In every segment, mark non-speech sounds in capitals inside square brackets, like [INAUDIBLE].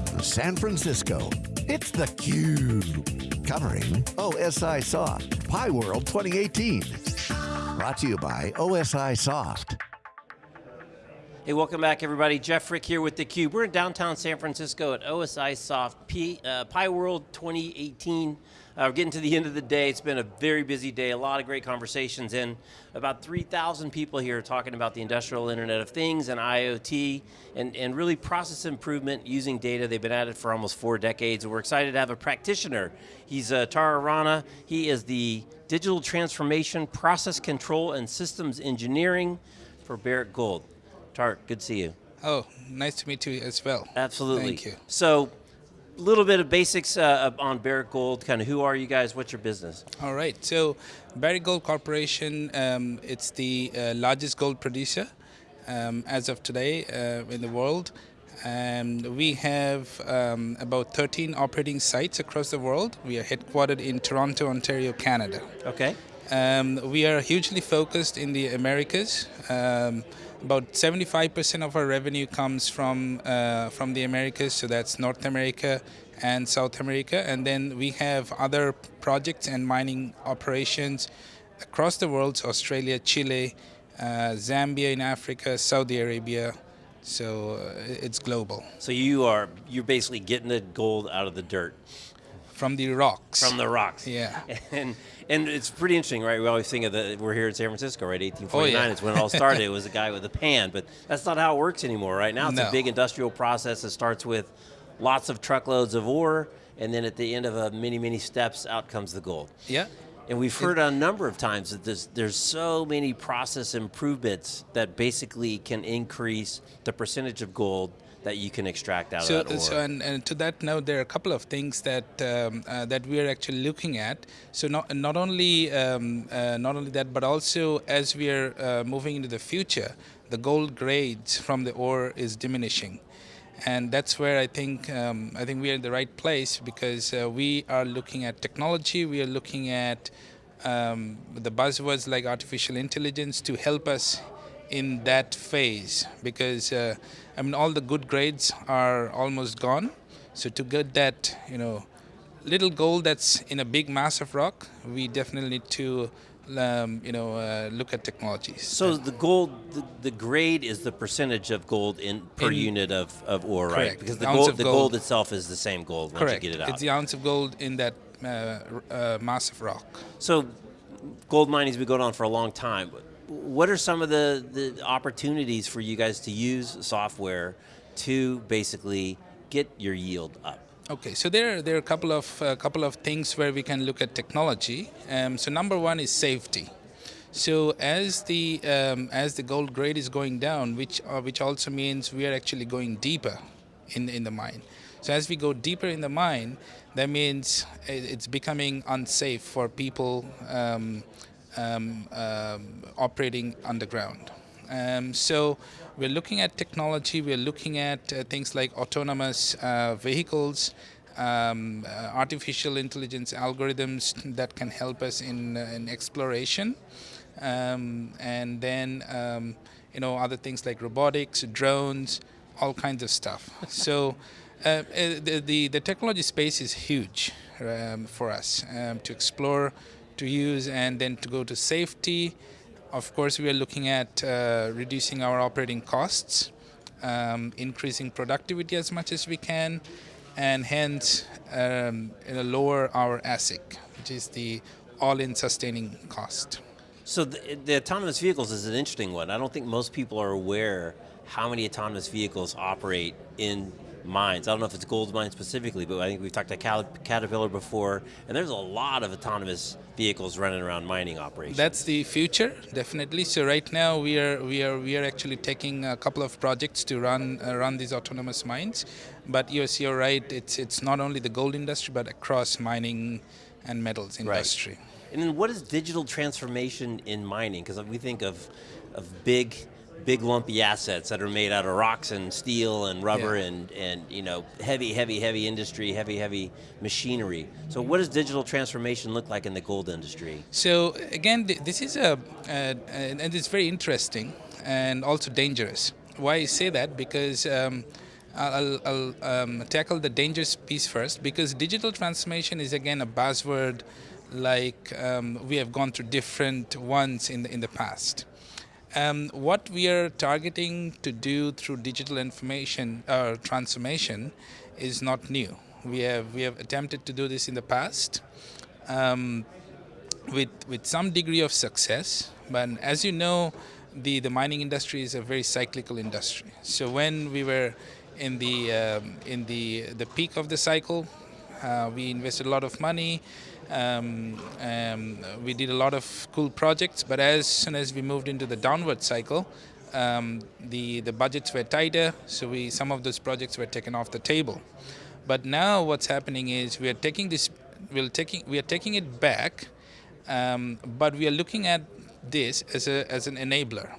from San Francisco, it's theCUBE. Covering OSIsoft, Pi World 2018. Brought to you by OSIsoft. Hey, welcome back everybody. Jeff Frick here with theCUBE. We're in downtown San Francisco at OSIsoft uh, Pi World 2018. Uh, we're getting to the end of the day. It's been a very busy day, a lot of great conversations, and about 3,000 people here talking about the industrial Internet of Things and IoT, and, and really process improvement using data. They've been at it for almost four decades, and we're excited to have a practitioner. He's uh, Tara Rana. He is the Digital Transformation, Process Control, and Systems Engineering for Barrick Gold. Tart, good to see you. Oh, nice to meet you as well. Absolutely. Thank you. So, little bit of basics uh, on Barrick Gold, kind of who are you guys, what's your business? All right, so Barrick Gold Corporation, um, it's the uh, largest gold producer um, as of today uh, in the world. And we have um, about 13 operating sites across the world. We are headquartered in Toronto, Ontario, Canada. Okay. Um, we are hugely focused in the Americas. About 75% of our revenue comes from uh, from the Americas, so that's North America and South America, and then we have other projects and mining operations across the world: so Australia, Chile, uh, Zambia in Africa, Saudi Arabia. So uh, it's global. So you are you're basically getting the gold out of the dirt. From the rocks. From the rocks. Yeah. [LAUGHS] And and it's pretty interesting, right? We always think of the we're here in San Francisco, right? 1849 oh, yeah. is when it all started. [LAUGHS] it was a guy with a pan, but that's not how it works anymore. Right now, it's no. a big industrial process that starts with lots of truckloads of ore, and then at the end of a many many steps, out comes the gold. Yeah. And we've heard a number of times that there's, there's so many process improvements that basically can increase the percentage of gold that you can extract out so, of that ore. So, and, and, to that note, there are a couple of things that um, uh, that we are actually looking at. So, not not only um, uh, not only that, but also as we are uh, moving into the future, the gold grades from the ore is diminishing, and that's where I think um, I think we are in the right place because uh, we are looking at technology. We are looking at um, the buzzwords like artificial intelligence to help us in that phase because uh, I mean all the good grades are almost gone. So to get that, you know, little gold that's in a big mass of rock, we definitely need to um, you know, uh, look at technologies. So the gold, the, the, grade is the percentage of gold in per in, unit of, of ore, correct. right? Because the, the gold, the gold. itself is the same gold correct. once you get it out. It's the ounce of gold in that uh, uh, mass of rock. So gold mining's been going on for a long time what are some of the, the opportunities for you guys to use software to basically get your yield up? Okay, so there, there are a couple of, uh, couple of things where we can look at technology. Um, so number one is safety. So as the, um, as the gold grade is going down, which, uh, which also means we are actually going deeper in, in the mine. So as we go deeper in the mine, that means it's becoming unsafe for people um, um, um, operating underground. Um, so we're looking at technology, we're looking at uh, things like autonomous uh, vehicles, um, uh, artificial intelligence algorithms that can help us in, uh, in exploration, um, and then um, you know other things like robotics, drones, all kinds of stuff. [LAUGHS] so uh, uh, the, the, the technology space is huge um, for us to explore to use and then to go to safety. Of course, we are looking at uh, reducing our operating costs, um, increasing productivity as much as we can, and hence um, lower our AISC, which is the all-in sustaining cost. So the, the autonomous vehicles is an interesting one. I don't think most people are aware how many autonomous vehicles operate in mines. I don't know if it's gold mines specifically, but I think we've talked to Caterpillar before, and there's a lot of autonomous vehicles running around mining operations. That's the future, definitely. So right now we are we are we are actually taking a couple of projects to run uh, run these autonomous mines. But yes, you're right. It's it's not only the gold industry, but across mining and metals industry. Right. And then what is digital transformation in mining? Because we think of of big big lumpy assets that are made out of rocks and steel and rubber yeah. and, and you know heavy, heavy, heavy industry, heavy, heavy machinery. So what does digital transformation look like in the gold industry? So again, this is a, uh, and it's very interesting and also dangerous. Why I say that? Because um, I'll, I'll um, tackle the dangerous piece first because digital transformation is again a buzzword like um, we have gone through different ones in the, in the past. Um, what we are targeting to do through digital information uh, transformation is not new. We have we have attempted to do this in the past um, with with some degree of success. But as you know, the the mining industry is a very cyclical industry. So when we were in the um, in the the peak of the cycle, uh, we invested a lot of money. Um, um, we did a lot of cool projects, but as soon as we moved into the downward cycle, um, the the budgets were tighter, so we some of those projects were taken off the table. But now what's happening is we are taking this, we're taking we are taking it back, um, but we are looking at this as a as an enabler.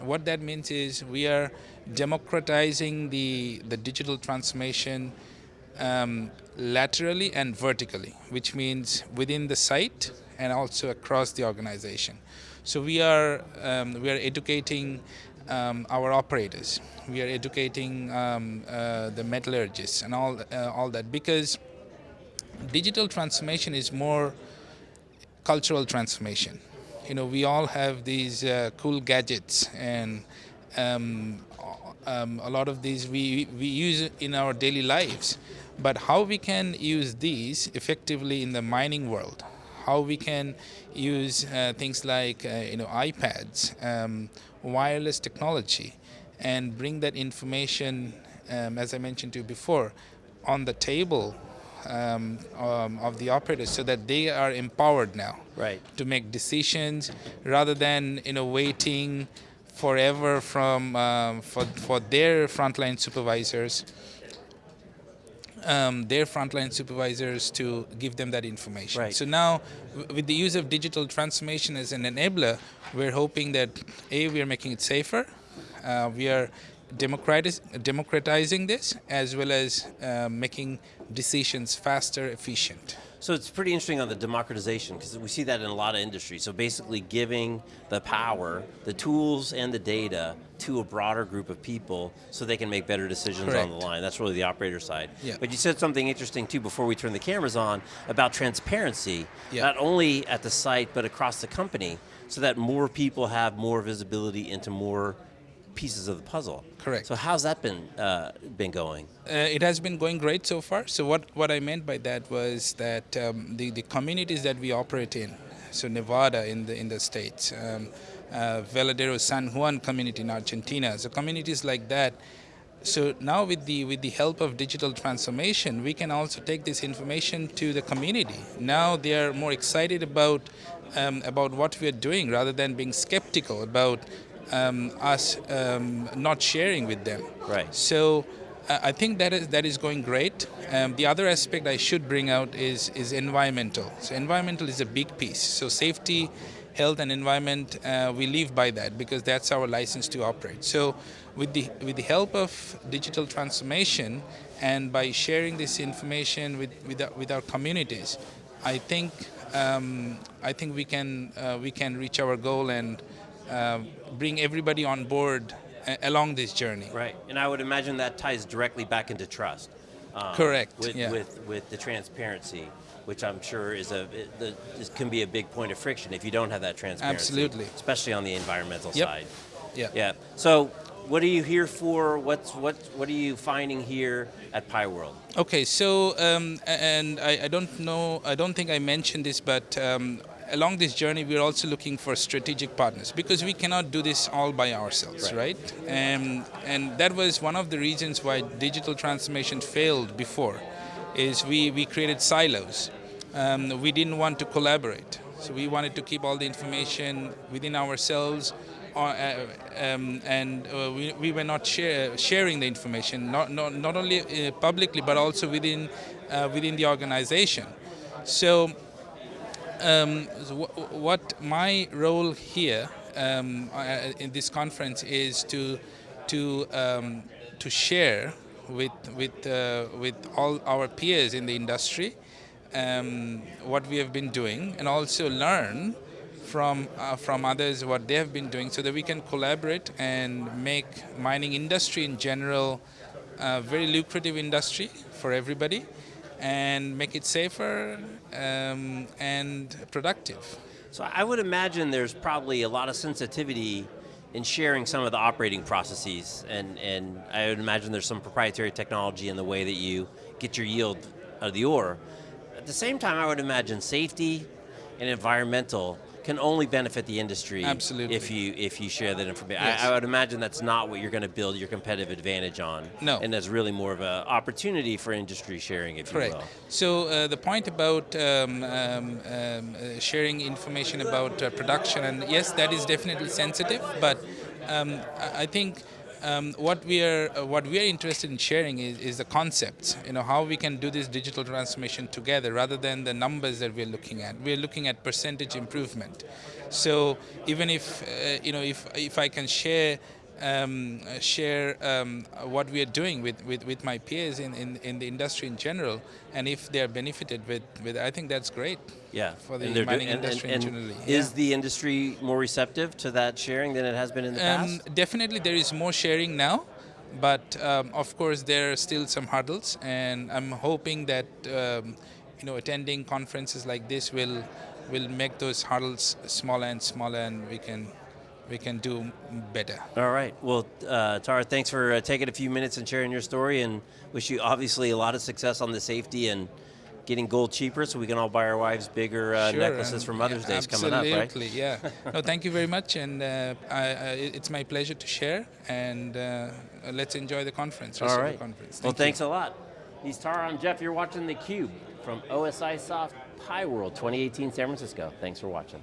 What that means is we are democratizing the the digital transformation um, laterally and vertically, which means within the site and also across the organization. So we are um, we are educating um, our operators. We are educating um, uh, the metallurgists and all uh, all that because digital transformation is more cultural transformation. You know, we all have these uh, cool gadgets and um, um, a lot of these we, we use in our daily lives. But how we can use these effectively in the mining world, how we can use uh, things like uh, you know iPads, um, wireless technology, and bring that information, um, as I mentioned to you before, on the table um, um, of the operators so that they are empowered now right. to make decisions rather than you know waiting forever from um, for, for their frontline supervisors um, their frontline supervisors to give them that information. Right. So now, with the use of digital transformation as an enabler, we're hoping that A, we are making it safer, uh, we are democratizing this, as well as uh, making decisions faster, efficient. So it's pretty interesting on the democratization because we see that in a lot of industries. So basically giving the power, the tools and the data to a broader group of people so they can make better decisions Correct. on the line. That's really the operator side. Yeah. But you said something interesting too before we turn the cameras on about transparency, yeah. not only at the site but across the company so that more people have more visibility into more pieces of the puzzle. Correct. So how's that been uh, been going? Uh, it has been going great so far. So what, what I meant by that was that um, the, the communities that we operate in, so Nevada in the, in the States, um, uh, Veladero San Juan community in Argentina, so communities like that, so now with the with the help of digital transformation, we can also take this information to the community. Now they are more excited about um, about what we are doing rather than being skeptical about um, us um, not sharing with them. Right. So uh, I think that is that is going great. Um, the other aspect I should bring out is is environmental. So environmental is a big piece. So safety, health, and environment uh, we live by that because that's our license to operate. So with the with the help of digital transformation and by sharing this information with with our, with our communities, I think um, I think we can uh, we can reach our goal and uh, bring everybody on board uh, along this journey. Right, and I would imagine that ties directly back into trust. Um, Correct. With, yeah. with with the transparency, which I'm sure is a it, can be a big point of friction if you don't have that transparency. Absolutely. Especially on the environmental yep. side. Yeah. Yeah. So, what are you here for? What's what what are you finding here at Pi World? Okay, so um, and I, I, don't know, I don't think I mentioned this, but um, along this journey, we're also looking for strategic partners because we cannot do this all by ourselves, right? right? And, and that was one of the reasons why digital transformation failed before, is we, we created silos. Um, we didn't want to collaborate. So we wanted to keep all the information within ourselves uh, uh um, and uh, we, we were not share, sharing the information, not, not, not only uh, publicly, but also within, uh, within the organization. So um, what my role here um, uh, in this conference is to to um, to share with with uh, with all our peers in the industry um, what we have been doing and also learn from uh, from others what they have been doing so that we can collaborate and make mining industry in general a very lucrative industry for everybody, and make it safer um, and productive. So I would imagine there's probably a lot of sensitivity in sharing some of the operating processes, and, and I would imagine there's some proprietary technology in the way that you get your yield out of the ore. At the same time, I would imagine safety and environmental can only benefit the industry Absolutely. if you if you share that information. Yes. I, I would imagine that's not what you're going to build your competitive advantage on. No. And that's really more of an opportunity for industry sharing, if Correct. you will. So uh, the point about um, um, um, uh, sharing information about uh, production, and yes, that is definitely sensitive, but um, I I think. Um, what we are uh, what we are interested in sharing is, is the concepts. You know how we can do this digital transformation together, rather than the numbers that we're looking at. We're looking at percentage improvement. So even if uh, you know if if I can share um, share um, what we are doing with, with, with my peers in, in, in the industry in general, and if they are benefited with, with I think that's great. Yeah, For the mining doing- industry and- generally, and Is yeah. the industry more receptive to that sharing than it has been in the Um, past? definitely, there is more sharing now, but um, of course there are still some hurdles, and I'm hoping that um, you know attending conferences like this will will make those hurdles smaller and smaller, and we can we can do better. All right. Well, uh, Tara, thanks for uh, taking a few minutes and sharing your story, and wish you obviously a lot of success on the safety and getting gold cheaper, so we can all buy our wives bigger uh, Sure, necklaces for Mother's yeah, Day coming up, right? Absolutely, yeah. No, thank you very much, and uh, I, I, it's my pleasure to share. And uh, let's enjoy the conference. All. The conference. well, you. thanks a lot. He's Tara. I'm Jeff. You're watching theCUBE from OSIsoft Pi World 2018 San Francisco. Thanks for watching.